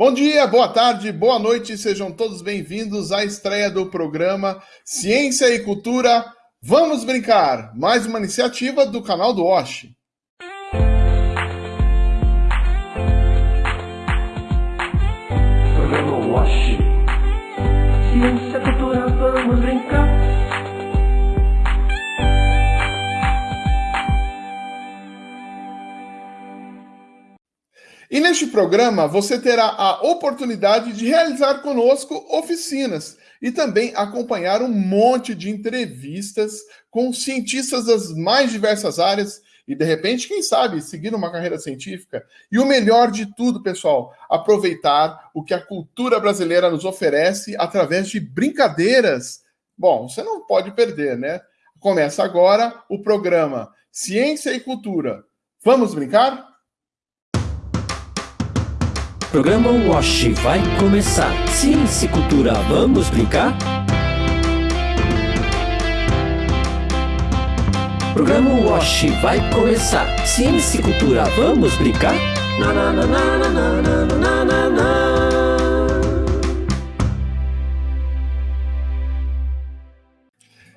Bom dia, boa tarde, boa noite, sejam todos bem-vindos à estreia do programa Ciência e Cultura. Vamos brincar! Mais uma iniciativa do canal do Osh. Ciência, E neste programa você terá a oportunidade de realizar conosco oficinas e também acompanhar um monte de entrevistas com cientistas das mais diversas áreas e de repente, quem sabe, seguir uma carreira científica. E o melhor de tudo, pessoal, aproveitar o que a cultura brasileira nos oferece através de brincadeiras. Bom, você não pode perder, né? Começa agora o programa Ciência e Cultura. Vamos brincar? Programa Wash vai começar. Ciência e cultura, vamos brincar? Programa Wash vai começar. Ciência e cultura, vamos brincar? Na, na, na, na, na, na, na,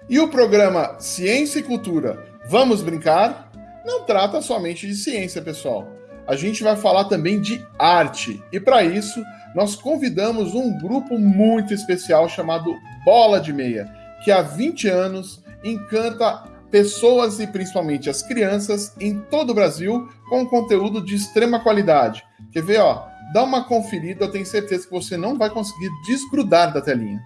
E o programa Ciência e Cultura, vamos brincar? Não trata somente de ciência, pessoal a gente vai falar também de arte. E para isso, nós convidamos um grupo muito especial chamado Bola de Meia, que há 20 anos encanta pessoas e principalmente as crianças em todo o Brasil com conteúdo de extrema qualidade. Quer ver, ó? Dá uma conferida, eu tenho certeza que você não vai conseguir desgrudar da telinha.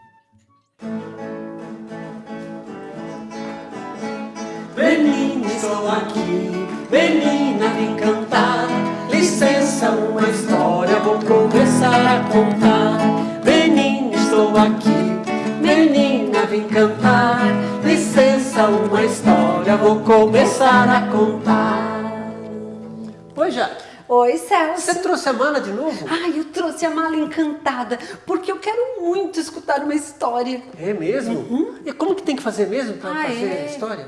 Menina, estou aqui, cantar. Licença, uma história vou começar a contar. Menina, estou aqui, menina, vem cantar. Licença, uma história vou começar a contar. Oi, Jaque. Oi, Celso. Você trouxe a mala de novo? Ai, eu trouxe a mala encantada, porque eu quero muito escutar uma história. É mesmo? E como que tem que fazer mesmo para Ah, fazer é? a história?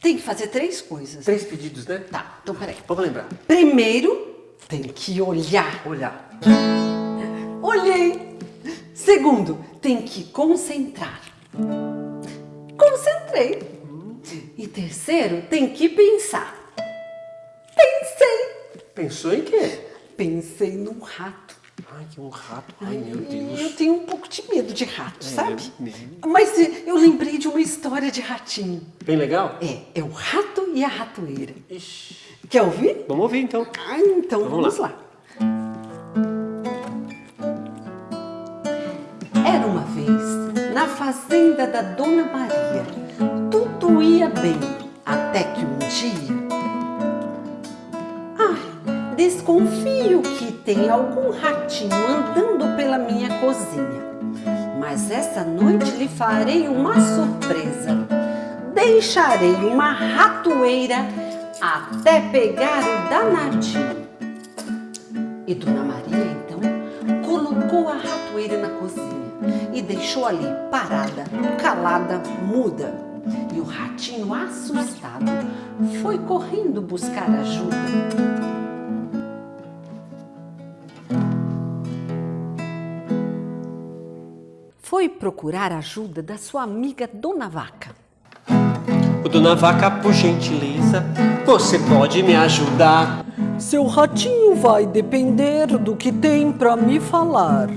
Tem que fazer três coisas. Três pedidos, né? Tá, então peraí. Vamos lembrar. Primeiro, tem que olhar. Olhar. Olhei. Segundo, tem que concentrar. Concentrei. E terceiro, tem que pensar. Pensei. Pensou em quê? Pensei num rato. Ai, que um rato. Ai, meu Eu Deus. tenho um pouco de medo de rato, sabe? mesmo? Mas eh, eu lembrei de uma história de ratinho. Bem legal? É, é o rato e a ratoeira. Ixi. Quer ouvir? Vamos ouvir então. Ah, então Vamos vamos, lá. Era uma vez, na fazenda da Dona Maria, tudo ia bem, até que um dia. Desconfio que tem algum ratinho andando pela minha cozinha. Mas essa noite lhe farei uma surpresa. Deixarei uma ratoeira até pegar o danadinho. E Dona Maria, então, colocou a ratoeira na cozinha e deixou ali parada, calada, muda. E o ratinho, assustado, foi correndo buscar ajuda. Foi procurar ajuda da sua amiga Dona Vaca. Ô, Dona Vaca, por gentileza, você pode me ajudar? Seu ratinho vai depender do que tem pra me falar.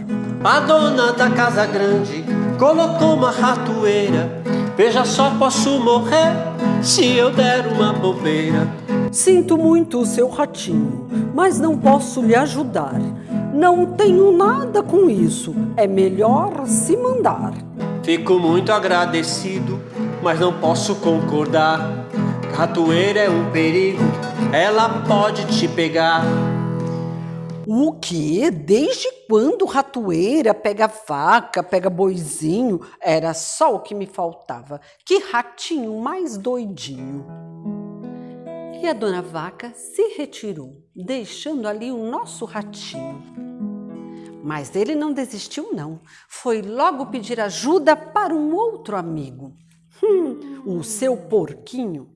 A dona da casa grande colocou uma ratoeira. Veja só, posso morrer se eu der uma bobeira. Sinto muito, seu ratinho, mas não posso lhe ajudar. Não tenho nada com isso. É melhor se mandar. Fico muito agradecido, mas não posso concordar. Ratoeira é um perigo, ela pode te pegar. O quê? Desde quando ratoeira pega vaca, pega boizinho? Era só o que me faltava. Que ratinho mais doidinho. E a Dona Vaca se retirou, deixando ali o nosso ratinho. Mas ele não desistiu, não. Foi logo pedir ajuda para um outro amigo. Hum, o seu porquinho.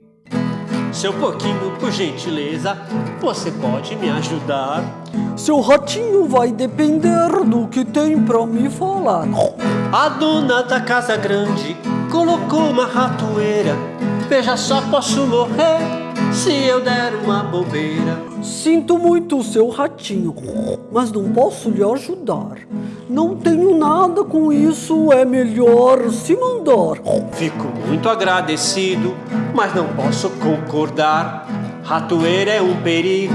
Seu porquinho, por gentileza, você pode me ajudar? Seu ratinho vai depender do que tem pra me falar. A dona da casa grande colocou uma ratoeira. Veja só, posso morrer se eu der uma bobeira. Sinto muito, seu ratinho, mas não posso lhe ajudar. Não tenho nada com isso, é melhor se mandar. Fico muito agradecido, mas não posso concordar. Ratoeira é um perigo,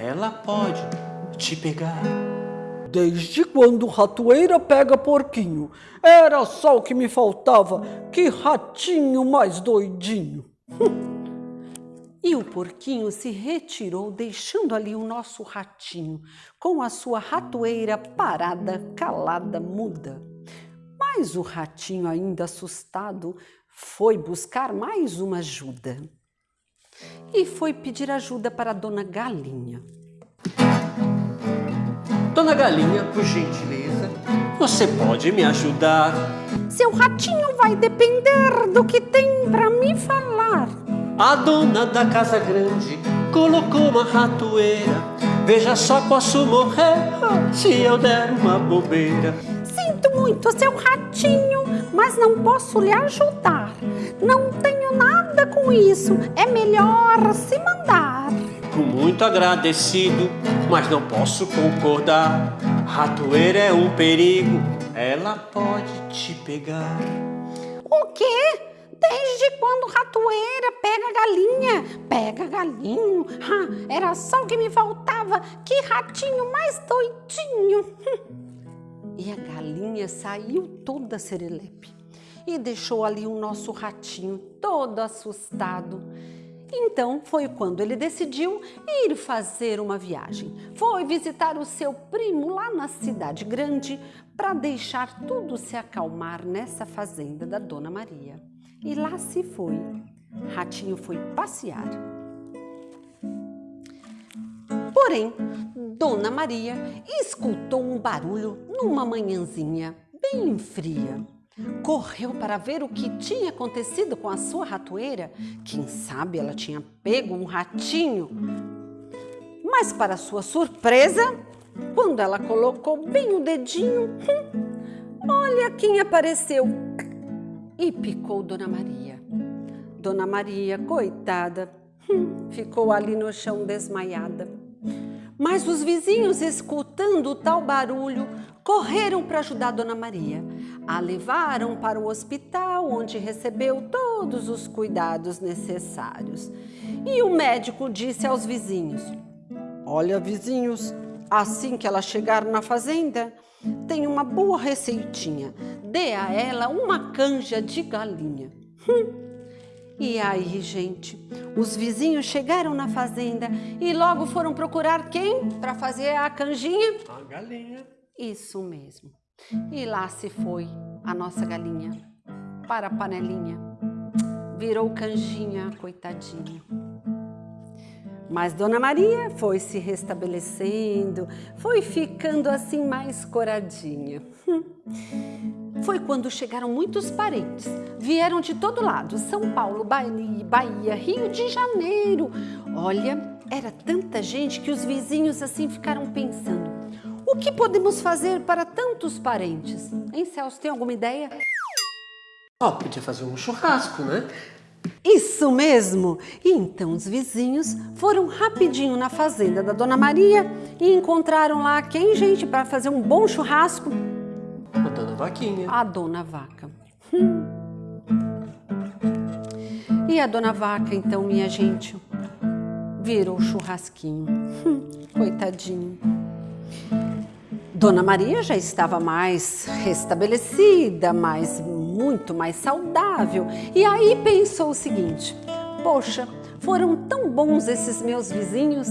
ela pode te pegar. Desde quando ratoeira pega porquinho? Era só o que me faltava. Que ratinho mais doidinho. E o porquinho se retirou, deixando ali o nosso ratinho, com a sua ratoeira parada, calada, muda. Mas o ratinho, ainda assustado, foi buscar mais uma ajuda. E foi pedir ajuda para a dona Galinha. Dona Galinha, por gentileza, você pode me ajudar? Seu ratinho vai depender do que tem para me falar. A dona da casa grande colocou uma ratoeira. Veja só, posso morrer se eu der uma bobeira. Sinto muito, seu ratinho, mas não posso lhe ajudar. Não tenho nada com isso, é melhor se mandar. Fico muito agradecido, mas não posso concordar. Ratoeira é um perigo, ela pode te pegar. O quê? Desde quando ratoeira pega galinha? Pega galinho? Era só o que me faltava. Que ratinho mais doidinho. E a galinha saiu toda serelepe e deixou ali o nosso ratinho todo assustado. Então foi quando ele decidiu ir fazer uma viagem. Foi visitar o seu primo lá na cidade grande para deixar tudo se acalmar nessa fazenda da Dona Maria. E lá se foi. Ratinho foi passear. Porém, Dona Maria escutou um barulho numa manhãzinha bem fria. Correu para ver o que tinha acontecido com a sua ratoeira. Quem sabe ela tinha pego um ratinho. Mas, para sua surpresa, quando ela colocou bem o dedinho, hum, olha quem apareceu e picou Dona Maria. Dona Maria, coitada, hum, ficou ali no chão desmaiada. Mas os vizinhos, escutando o tal barulho, correram para ajudar Dona Maria. A levaram para o hospital, onde recebeu todos os cuidados necessários. E o médico disse aos vizinhos: Olha, vizinhos, assim que ela chegar na fazenda, tem uma boa receitinha. Dê a ela uma canja de galinha. Hum. E aí, gente, os vizinhos chegaram na fazenda e logo foram procurar quem para fazer a canjinha? A galinha. Isso mesmo. E lá se foi a nossa galinha para a panelinha. Virou canjinha, coitadinha. Mas Dona Maria foi se restabelecendo, foi ficando assim mais coradinha. Foi quando chegaram muitos parentes. Vieram de todo lado: São Paulo, Bahia, Rio de Janeiro. Olha, era tanta gente que os vizinhos assim ficaram pensando: o que podemos fazer para tantos parentes? Hein, Celso, tem alguma ideia? Ó, podia fazer um churrasco, né? Isso mesmo! E então os vizinhos foram rapidinho na fazenda da Dona Maria e encontraram lá quem, gente, para fazer um bom churrasco? A dona Vaquinha. A Dona Vaca. Hum. E a Dona Vaca, então, minha gente, virou churrasquinho. Hum, coitadinho. Dona Maria já estava mais restabelecida, mais muito mais saudável. E aí pensou o seguinte: poxa, foram tão bons esses meus vizinhos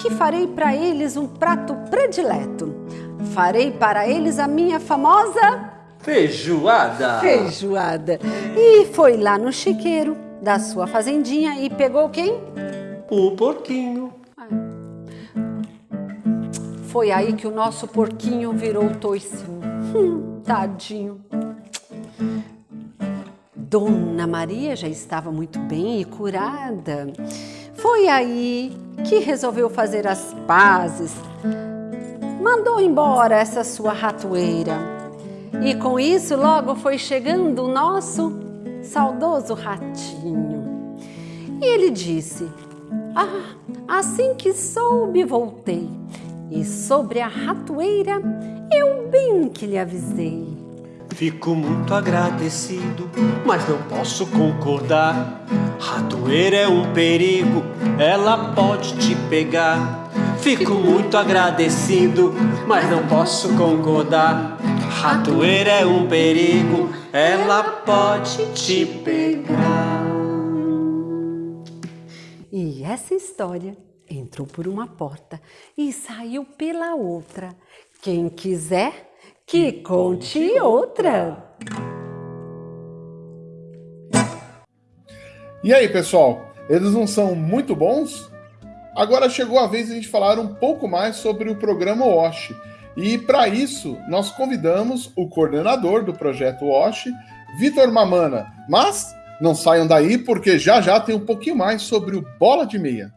que farei para eles um prato predileto. Farei para eles a minha famosa Feijoada. feijoada. E foi lá no chiqueiro da sua fazendinha e pegou quem? O porquinho. Foi aí que o nosso porquinho virou toicinho. Hum, tadinho. Dona Maria já estava muito bem e curada. Foi aí que resolveu fazer as pazes. Mandou embora essa sua ratoeira. E com isso logo foi chegando o nosso saudoso ratinho. E ele disse: Ah, assim que soube, voltei. E sobre a ratoeira, eu bem que lhe avisei. Fico muito agradecido, mas não posso concordar. Ratoeira é um perigo, ela pode te pegar. Fico muito agradecido, mas não posso concordar. Ratoeira é um perigo, ela pode te pegar. E essa história entrou por uma porta e saiu pela outra. Quem quiser, que conte outra. E aí, pessoal, eles não são muito bons? Agora chegou a vez de a gente falar um pouco mais sobre o programa WASH. E para isso, nós convidamos o coordenador do projeto WASH, Vitor Mamana. Mas não saiam daí, porque já já tem um pouquinho mais sobre o Bola de Meia.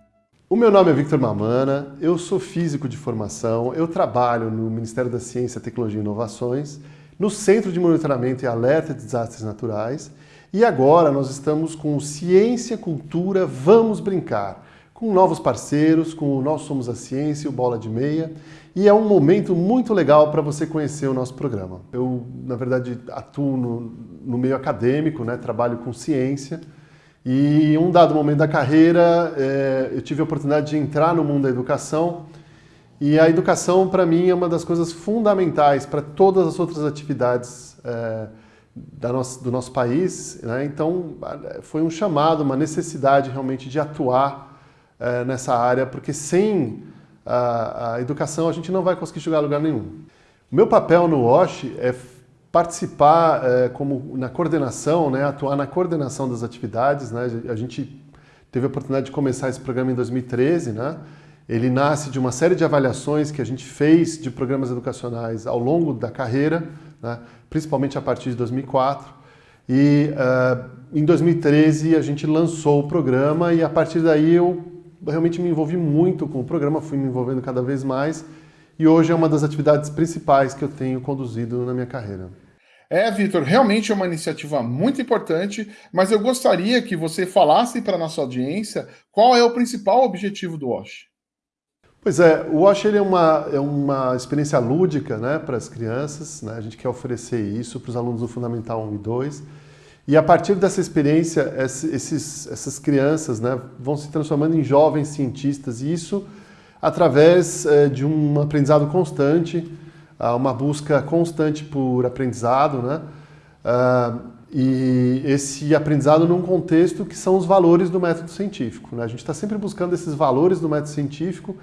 O meu nome é Victor Mamana, eu sou físico de formação, eu trabalho no Ministério da Ciência, Tecnologia e Inovações, no Centro de Monitoramento e Alerta de Desastres Naturais, e agora nós estamos com Ciência, Cultura, Vamos Brincar, com novos parceiros, com o Nós Somos a Ciência, o Bola de Meia, e é um momento muito legal para você conhecer o nosso programa. Eu, na verdade, atuo no, no meio acadêmico, né? trabalho com ciência, e um dado momento da carreira, é, eu tive a oportunidade de entrar no mundo da educação, e a educação, para mim, é uma das coisas fundamentais para todas as outras atividades é, da nossa, do nosso país. Né? Então, foi um chamado, uma necessidade realmente de atuar é, nessa área, porque sem a, a, educação a gente não vai conseguir chegar a lugar nenhum. O meu papel no WASH é participar é, como na coordenação, né, atuar na coordenação das atividades. Né? A gente teve a oportunidade de começar esse programa em 2013. Né? Ele nasce de uma série de avaliações que a gente fez de programas educacionais ao longo da carreira, né? principalmente a partir de 2004. E uh, em 2013 a gente lançou o programa e a partir daí eu realmente me envolvi muito com o programa, fui me envolvendo cada vez mais e hoje é uma das atividades principais que eu tenho conduzido na minha carreira. É, Vitor, realmente é uma iniciativa muito importante, mas eu gostaria que você falasse para a nossa audiência qual é o principal objetivo do WASH. Pois é, o WASH é, uma, é uma experiência lúdica né, para as crianças, né? a gente quer oferecer isso para os alunos do Fundamental 1 e 2, e a partir dessa experiência, esses, essas crianças né, vão se transformando em jovens cientistas, e isso através é, de um aprendizado constante, uh, uma busca constante por aprendizado, né? Uh, e esse aprendizado num contexto que são os valores do método científico. Né? A gente está sempre buscando esses valores do método científico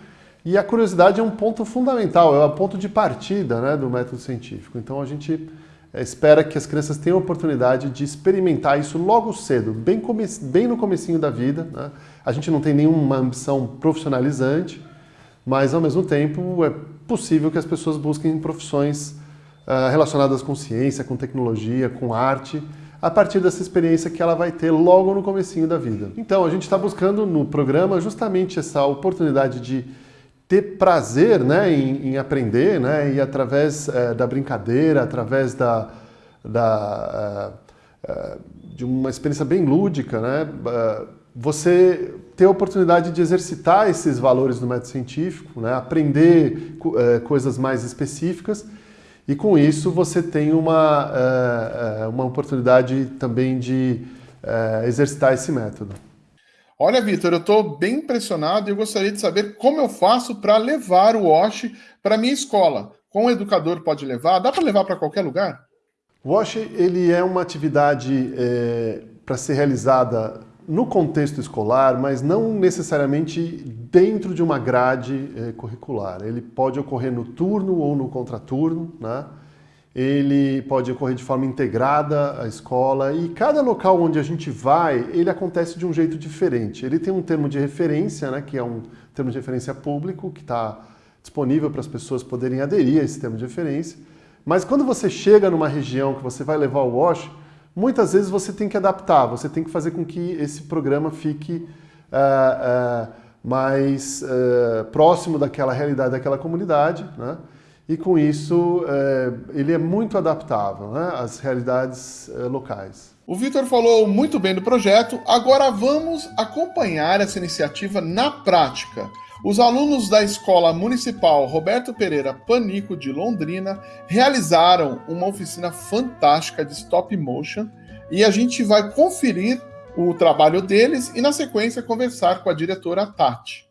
e a curiosidade é um ponto fundamental, é o ponto de partida né, do método científico. Então a gente eh, espera que as crianças tenham a oportunidade de experimentar isso logo cedo, bem, bem no comecinho da vida. Né? A gente não tem nenhuma ambição profissionalizante, mas ao mesmo tempo é possível que as pessoas busquem profissões uh, relacionadas com ciência, com tecnologia, com arte, a partir dessa experiência que ela vai ter logo no comecinho da vida. Então, a gente está buscando no programa justamente essa oportunidade de ter prazer né, em, em aprender, né, e através uh, da brincadeira, através da, da uh, de uma experiência bem lúdica, né, você ter a oportunidade de exercitar esses valores do método científico, né? aprender é, coisas mais específicas e com isso você tem uma, é, uma oportunidade também de é, exercitar esse método. Olha, Vitor, eu estou bem impressionado e eu gostaria de saber como eu faço para levar o WASH para minha escola. Como o educador pode levar? Dá para levar para qualquer lugar? O WASH ele é uma atividade para ser realizada no contexto escolar, mas não necessariamente dentro de uma grade eh, curricular. Ele pode ocorrer no turno ou no contraturno, né? ele pode ocorrer de forma integrada à escola e cada local onde a gente vai, ele acontece de um jeito diferente. Ele tem um termo de referência, né, que é um termo de referência público, que está disponível para as pessoas poderem aderir a esse termo de referência, mas quando você chega numa região que você vai levar o WASH, muitas vezes você tem que adaptar, você tem que fazer com que esse programa fique uh, uh, mais uh, próximo daquela realidade daquela comunidade, né? e com isso ele é muito adaptável né? às realidades locais. O Vitor falou muito bem do projeto, agora vamos acompanhar essa iniciativa na prática. Os alunos da Escola Municipal Roberto Pereira Panico de Londrina realizaram uma oficina fantástica de stop motion e a gente vai conferir o trabalho deles e, na sequência, conversar com a diretora Tati.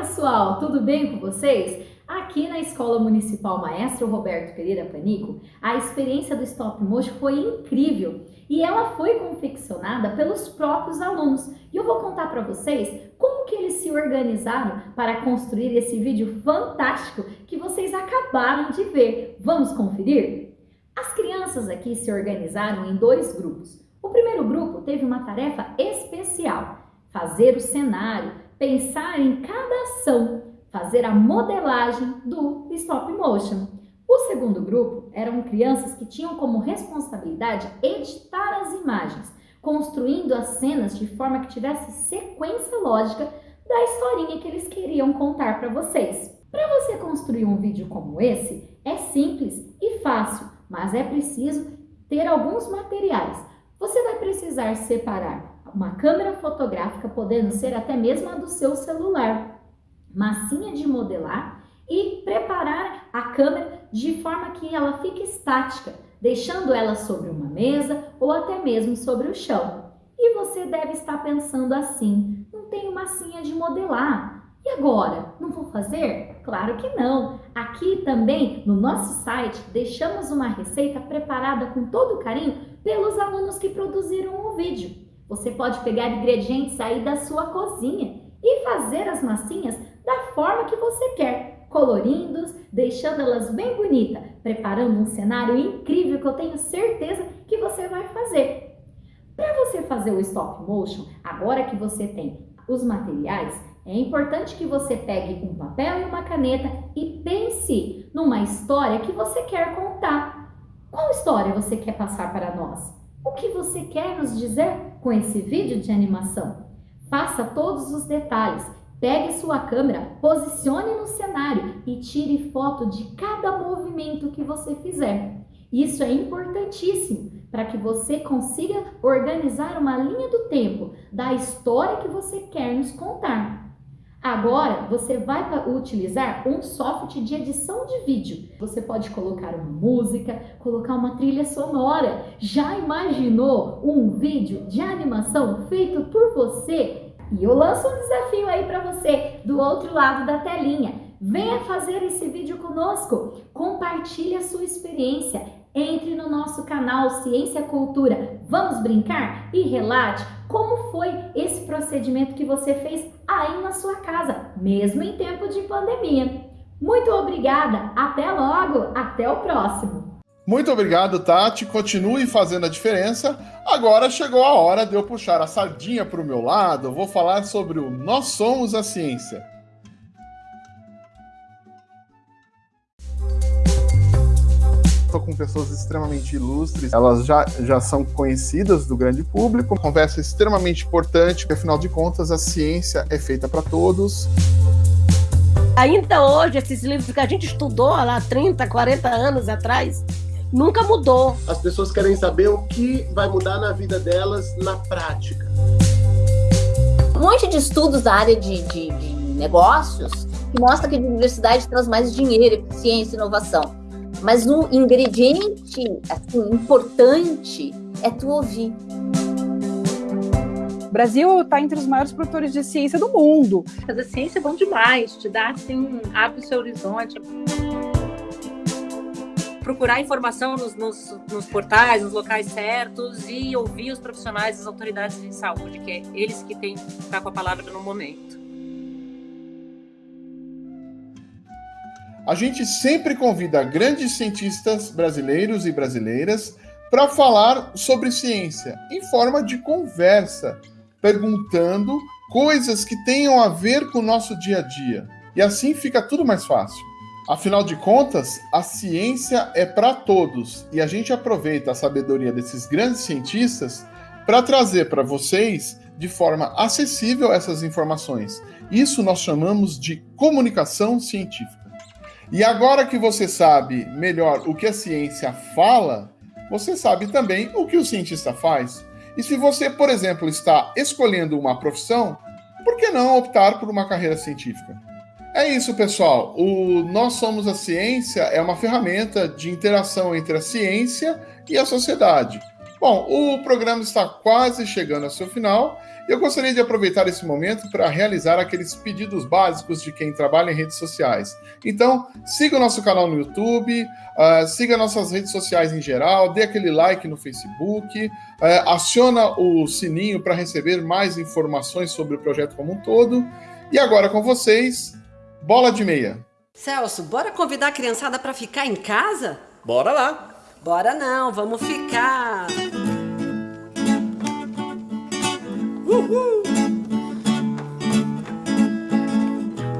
Pessoal, tudo bem com vocês? Aqui na Escola Municipal Maestro Roberto Pereira Panico, a experiência do Stop Motion foi incrível e ela foi confeccionada pelos próprios alunos. E eu vou contar para vocês como que eles se organizaram para construir esse vídeo fantástico que vocês acabaram de ver. Vamos conferir? As crianças aqui se organizaram em dois grupos. O primeiro grupo teve uma tarefa especial, fazer o cenário, pensar em cada ação, fazer a modelagem do stop motion. O segundo grupo eram crianças que tinham como responsabilidade editar as imagens, construindo as cenas de forma que tivesse sequência lógica da historinha que eles queriam contar para vocês. Para você construir um vídeo como esse, é simples e fácil, mas é preciso ter alguns materiais. Você vai precisar separar uma câmera fotográfica, podendo ser até mesmo a do seu celular, massinha de modelar e preparar a câmera de forma que ela fique estática, deixando ela sobre uma mesa ou até mesmo sobre o chão. E você deve estar pensando assim: não tenho massinha de modelar. E agora? Não vou fazer? Claro que não! Aqui também no nosso site deixamos uma receita preparada com todo carinho pelos alunos que produziram o vídeo. Você pode pegar ingredientes aí da sua cozinha e fazer as massinhas da forma que você quer, colorindo, deixando elas bem bonitas, preparando um cenário incrível que eu tenho certeza que você vai fazer. Para você fazer o stop motion, agora que você tem os materiais, é importante que você pegue um papel e uma caneta e pense numa história que você quer contar. Qual história você quer passar para nós? O que você quer nos dizer com esse vídeo de animação? Faça todos os detalhes. Pegue sua câmera, posicione no cenário e tire foto de cada movimento que você fizer. Isso é importantíssimo para que você consiga organizar uma linha do tempo da história que você quer nos contar. Agora você vai utilizar um software de edição de vídeo. Você pode colocar uma música, colocar uma trilha sonora. Já imaginou um vídeo de animação feito por você? E eu lanço um desafio aí para você do outro lado da telinha. Venha fazer esse vídeo conosco. Compartilhe a sua experiência. Entre no nosso canal Ciência Cultura. Vamos brincar? E relate como foi esse procedimento que você fez aí na sua casa, mesmo em tempo de pandemia. Muito obrigada. Até logo. Até o próximo. Muito obrigado, Tati. Continue fazendo a diferença. Agora chegou a hora de eu puxar a sardinha para o meu lado. Vou falar sobre o Nós Somos a Ciência. Com pessoas extremamente ilustres, elas já, já são conhecidas do grande público. Conversa extremamente importante, porque afinal de contas a ciência é feita para todos. Ainda hoje, esses livros que a gente estudou lá 30, 40 anos atrás, nunca mudou. As pessoas querem saber o que vai mudar na vida delas na prática. Um monte de estudos da área de, de, de negócios que mostra que a diversidade traz mais dinheiro, eficiência e inovação. Mas o ingrediente assim, importante é tu ouvir. O Brasil está entre os maiores produtores de ciência do mundo. Fazer ciência é bom demais, te dá assim, abre o seu horizonte procurar informação nos, nos, nos, portais, nos locais certos e ouvir os profissionais, as autoridades de saúde, que é eles que têm que ficar com a palavra no momento. A gente sempre convida grandes cientistas brasileiros e brasileiras para falar sobre ciência em forma de conversa, perguntando coisas que tenham a ver com o nosso dia a dia. E assim fica tudo mais fácil. Afinal de contas, a ciência é para todos e a gente aproveita a sabedoria desses grandes cientistas para trazer para vocês de forma acessível essas informações. Isso nós chamamos de comunicação científica. E agora que você sabe melhor o que a ciência fala, você sabe também o que o cientista faz. E se você, por exemplo, está escolhendo uma profissão, por que não optar por uma carreira científica? É isso, pessoal. O Nós Somos a Ciência é uma ferramenta de interação entre a ciência e a sociedade. Bom, o programa está quase chegando ao seu final. Eu gostaria de aproveitar esse momento para realizar aqueles pedidos básicos de quem trabalha em redes sociais. Então, siga o nosso canal no YouTube, uh, siga nossas redes sociais em geral, dê aquele like no Facebook, uh, aciona o sininho para receber mais informações sobre o projeto como um todo. E agora com vocês, Bola de meia. Celso, bora convidar a criançada para ficar em casa? Bora lá. Bora não, vamos ficar. Uhul.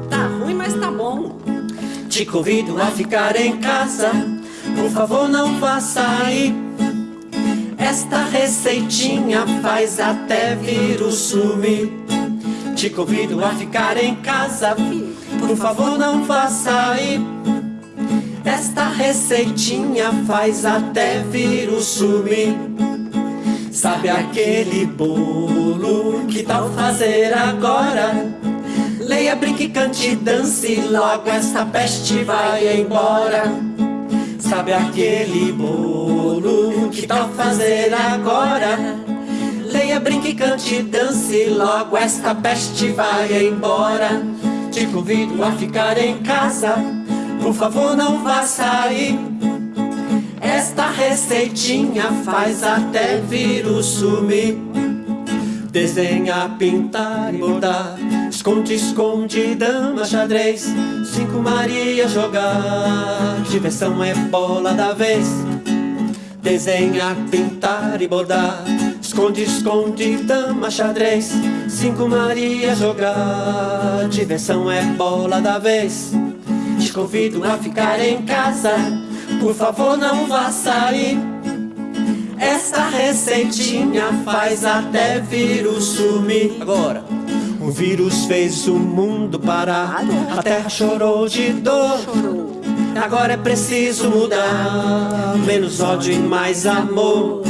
Tá ruim, mas tá bom. Te convido a ficar em casa. Por favor, não vá sair. Esta receitinha faz até vírus sumir. Te convido a ficar em casa. Por favor, não vá sair. Esta receitinha faz até vírus sumir. Sabe aquele bolo? Que tal fazer agora? Leia, brinque, cante, dance, logo esta peste vai embora. Sabe aquele bolo? Que tal fazer agora? Leia, brinque, cante, dance, logo esta peste vai embora. Te convido a ficar em casa, por favor não vá sair. Esta receitinha faz até vírus sumir. Desenha, pintar e bordar, esconde, esconde, dama, xadrez. Cinco Maria jogar, diversão é bola da vez. Desenha, pintar e bordar Esconde, esconde, dama, xadrez. Cinco Maria jogar. Diversão é bola da vez. Te convido a ficar em casa Por favor não vá sair. Essa receitinha faz até vírus sumir. Agora o vírus fez o mundo parar. A terra chorou de dor. Agora é preciso mudar. Menos ódio e mais amor.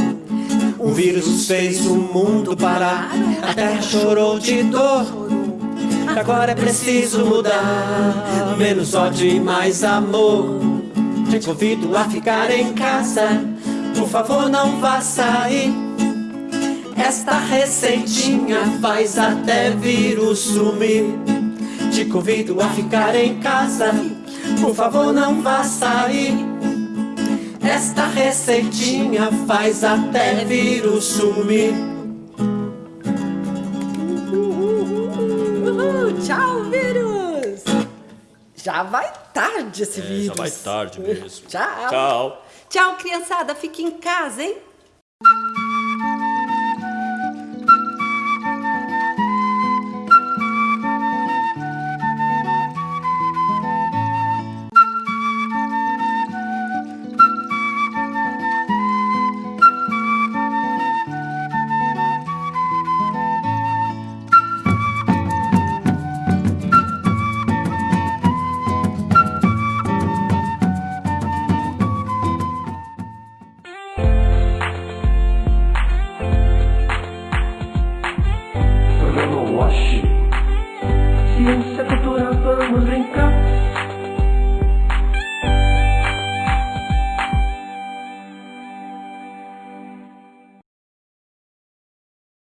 O vírus fez o mundo parar, a terra chorou de dor. Agora é preciso mudar, menos ódio e mais amor. Te convido a ficar em casa, por favor não vá sair. Esta receitinha faz até vírus sumir. Te convido a ficar em casa. Por favor, não vá sair. Esta receitinha faz até vírus sumir. Já vai tarde esse. É, já vai tarde mesmo. Tchau. Tchau. Tchau, criançada. Fique em casa, hein?